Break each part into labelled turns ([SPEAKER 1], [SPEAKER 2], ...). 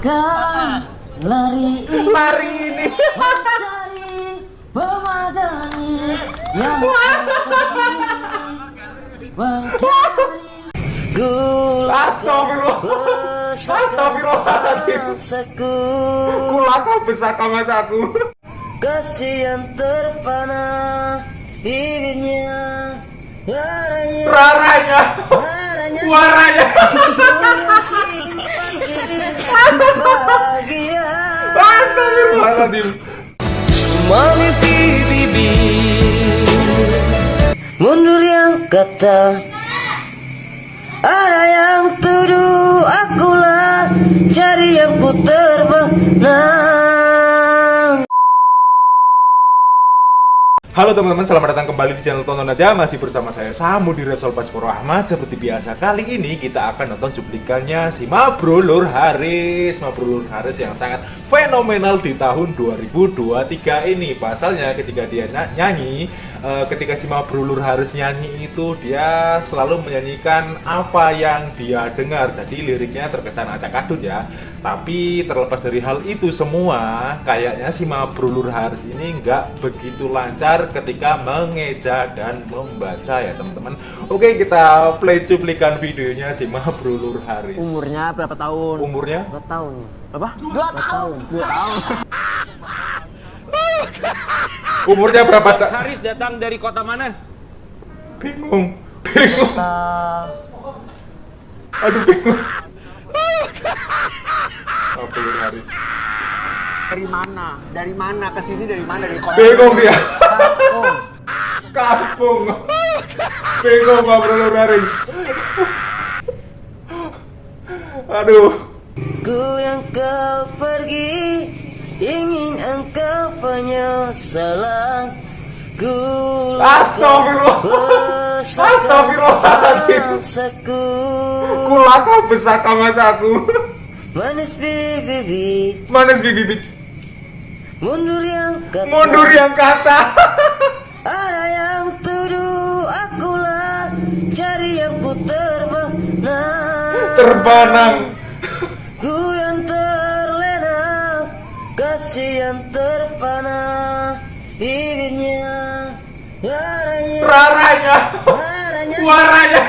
[SPEAKER 1] Mungkinkah lari ini
[SPEAKER 2] Lari ini.
[SPEAKER 1] mencari pemadani yang mencari gula
[SPEAKER 2] Astagfirullah. Astagfirullahaladzim. Kulaka besar mas aku.
[SPEAKER 1] kasih yang terpana bibirnya warnanya
[SPEAKER 2] Raranya.
[SPEAKER 1] warnanya
[SPEAKER 2] Waranya.
[SPEAKER 1] bahagia
[SPEAKER 2] Astagfirullahaladzim.
[SPEAKER 1] manis di bibir mundur yang kata ada yang tuduh akulah cari yang ku terbenam
[SPEAKER 2] Halo teman-teman, selamat datang kembali di channel Tonton Aja. Masih bersama saya Samu di Repsol Baskoro Ahmad. Seperti biasa, kali ini kita akan nonton cuplikannya si Mabro Lur Haris. Mabro Lur Haris yang sangat fenomenal di tahun 2023 ini. Pasalnya ketika dia ny- nyanyi eh, Ketika si Mabro Lur Haris nyanyi itu Dia selalu menyanyikan apa yang dia dengar. Jadi liriknya terkesan acak adut ya. Tapi terlepas dari hal itu semua Kayaknya si Mabro Lur Haris ini nggak begitu lancar ketika mengeja dan membaca ya teman-teman Oke kita play cuplikan videonya si Mabrulur Haris
[SPEAKER 3] Umurnya berapa tahun?
[SPEAKER 2] Umurnya?
[SPEAKER 3] Dua tahun. Apa?
[SPEAKER 1] dua tahun
[SPEAKER 3] Dua tahun.
[SPEAKER 2] Umurnya berapa? Da-
[SPEAKER 4] Haris datang dari kota mana?
[SPEAKER 2] Bingung Bingung Aduh bingung Mabrulur Haris
[SPEAKER 3] Dari mana? Dari mana ke sini? Dari mana? Dari kota.
[SPEAKER 2] Bingung dia
[SPEAKER 3] Oh,
[SPEAKER 2] Kampung. Bingung Mabrulur Haris Aduh.
[SPEAKER 1] Ku yang kau pergi Ingin engkau penyesalan. Ku
[SPEAKER 2] Astagfirullah. Astagfirullahaladzim. Kulaka besar mas aku
[SPEAKER 1] Manis bibi
[SPEAKER 2] Manis bibi
[SPEAKER 1] Mundur yang kata.
[SPEAKER 2] Mundur yang kata
[SPEAKER 1] terbenam Ku yang terlena Kasih yang terpana. Bibirnya Warnanya
[SPEAKER 2] Raranya.
[SPEAKER 1] Warnanya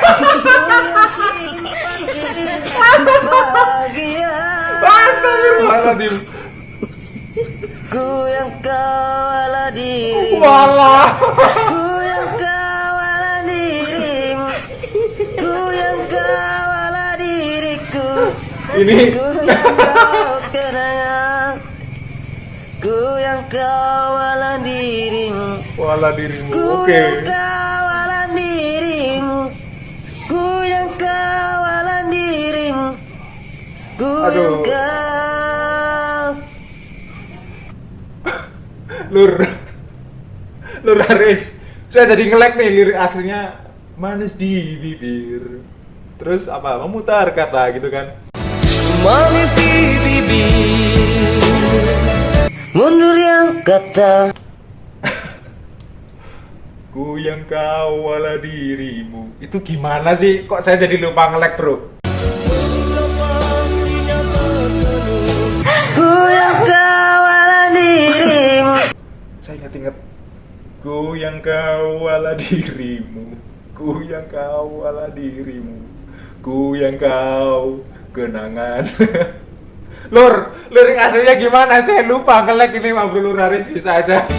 [SPEAKER 1] Bahagia
[SPEAKER 2] Astagfirullahaladzim.
[SPEAKER 1] Ku yang kawala diri.
[SPEAKER 2] Walah Ini.
[SPEAKER 1] Ku yang kau yang kawala dirimu.
[SPEAKER 2] Walah dirimu
[SPEAKER 1] Ku
[SPEAKER 2] Oke.
[SPEAKER 1] yang kawalan dirimu. Ku yang kawalan dirimu. Ku
[SPEAKER 2] Aduh.
[SPEAKER 1] yang kau.
[SPEAKER 2] Lur. Lur Haris. Saya jadi ngelek nih lirik aslinya. Manis di bibir. Terus apa? Memutar kata gitu kan
[SPEAKER 1] Manis di bibir Mundur yang kata.
[SPEAKER 2] Ku yang kawala dirimu. Itu gimana sih? Kok saya jadi lupa ngelek bro?
[SPEAKER 1] Ku yang kawalan dirimu.
[SPEAKER 2] Saya ingat-ingat. Ku yang kawala dirimu. Ku yang kawala dirimu. Ku yang kau kenangan Lur, lirik aslinya gimana? Saya lupa ngelek ini Mabrur Haris bisa aja.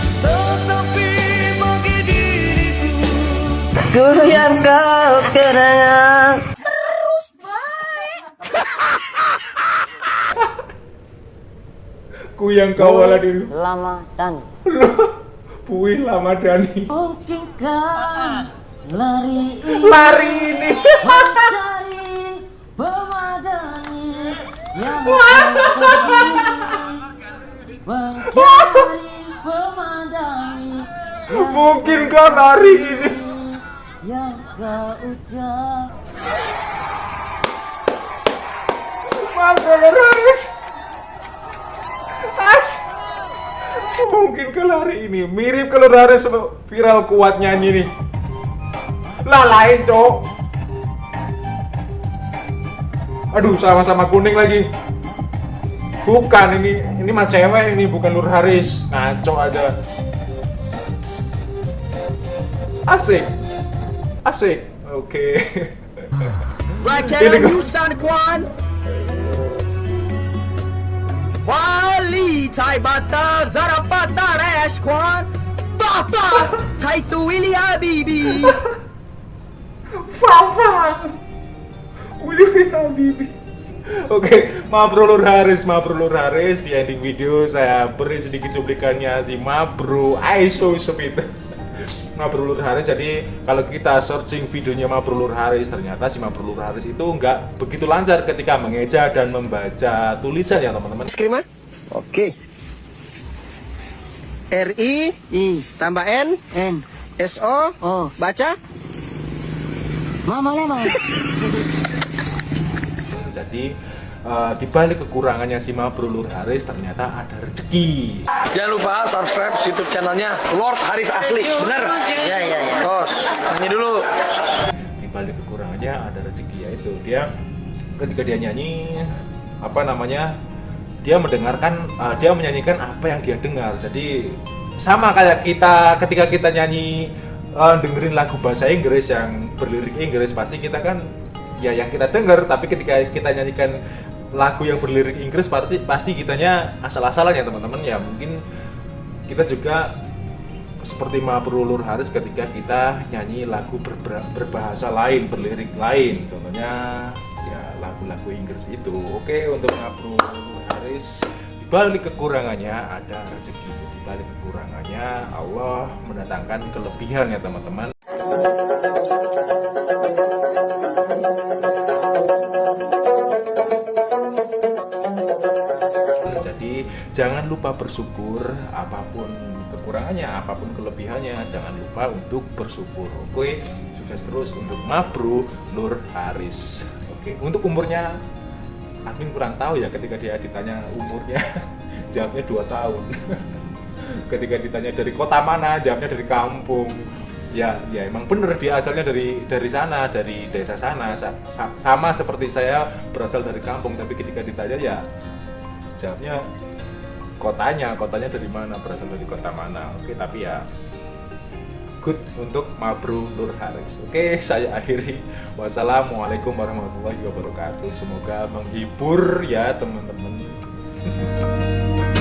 [SPEAKER 1] Ku yang kau kenangan
[SPEAKER 2] Ku yang kawala dirimu
[SPEAKER 3] lama dan
[SPEAKER 2] Puih lama Dani.
[SPEAKER 1] Mungkinkah lari ini
[SPEAKER 2] Lari ini
[SPEAKER 1] yang pergi mencari pemadani
[SPEAKER 2] Mungkin kan hari ini
[SPEAKER 1] yang kau ucap.
[SPEAKER 2] Mabrur Haris As Mungkin ke hari ini. Mirip ke Lur Haris viral kuat nyanyi nih. Lah lain cok Aduh sama-sama kuning lagi Bukan ini ini mah cewek ini bukan Nur Haris. Ngaco aja. Asik. Asik. Oke.
[SPEAKER 4] Cannon,
[SPEAKER 2] gua-
[SPEAKER 4] you. Wali, Tai Bata, Zarafata, Rash Kwan. Fafa, Taitu Willi Habibi.
[SPEAKER 2] Willy Habibie. Oke, maaf bro Nur Haris, maaf bro Nur Haris. Di ending video saya beri sedikit cuplikannya si Mabro Aiso Sepit Mabro Nur Haris, jadi kalau kita searching videonya Mabro Nur Haris Ternyata si Mabro Nur Haris itu nggak begitu lancar ketika mengeja dan membaca tulisan ya teman-teman.
[SPEAKER 3] Skrima? Oke. RI
[SPEAKER 1] I
[SPEAKER 3] tambah N.
[SPEAKER 1] N.
[SPEAKER 3] SO
[SPEAKER 1] O
[SPEAKER 3] baca.
[SPEAKER 1] Mama lemon
[SPEAKER 2] Jadi eh, di balik kekurangannya si Mabro Haris ternyata ada rezeki
[SPEAKER 4] Jangan lupa subscribe YouTube channelnya Lord Haris Asli. Bener?
[SPEAKER 1] Ya ya ya
[SPEAKER 4] Tos, nyanyi dulu.
[SPEAKER 2] di balik kekurangannya ada rezeki yaitu dia ketika dia nyanyi apa namanya dia mendengarkan uh, dia menyanyikan apa yang dia dengar jadi sama kayak kita ketika kita nyanyi uh, dengerin lagu bahasa Inggris yang berlirik Inggris pasti kita kan ya yang kita dengar tapi ketika kita nyanyikan lagu yang berlirik Inggris pasti pasti kitanya asal-asalan ya teman-teman ya mungkin kita juga seperti Mabro Nur Haris ketika kita nyanyi lagu berber- berbahasa lain, berlirik lain, contohnya ya lagu-lagu Inggris itu. Oke, untuk Mabro Nur Haris di balik kekurangannya ada rezeki. Di balik kekurangannya Allah mendatangkan kelebihan ya teman-teman. Jangan lupa bersyukur apa pun kekurangannya, apa pun kelebihannya, jangan lupa untuk bersyukur. Oke, sukses terus untuk Mabru Nur Haris. Oke, untuk umurnya admin kurang tahu ya ketika dia ditanya umurnya, jawabnya dua tahun. ketika ditanya dari kota mana, jawabnya dari kampung. Ya, ya emang bener dia asalnya dari dari sana, dari desa sana. Sa- sa- sama seperti saya berasal dari kampung, tapi ketika ditanya ya jawabnya kotanya kotanya dari mana berasal dari kota mana. Oke tapi ya good untuk Mabru Nur Haris. Oke saya akhiri. Wassalamualaikum warahmatullahi wabarakatuh. Semoga menghibur ya teman-teman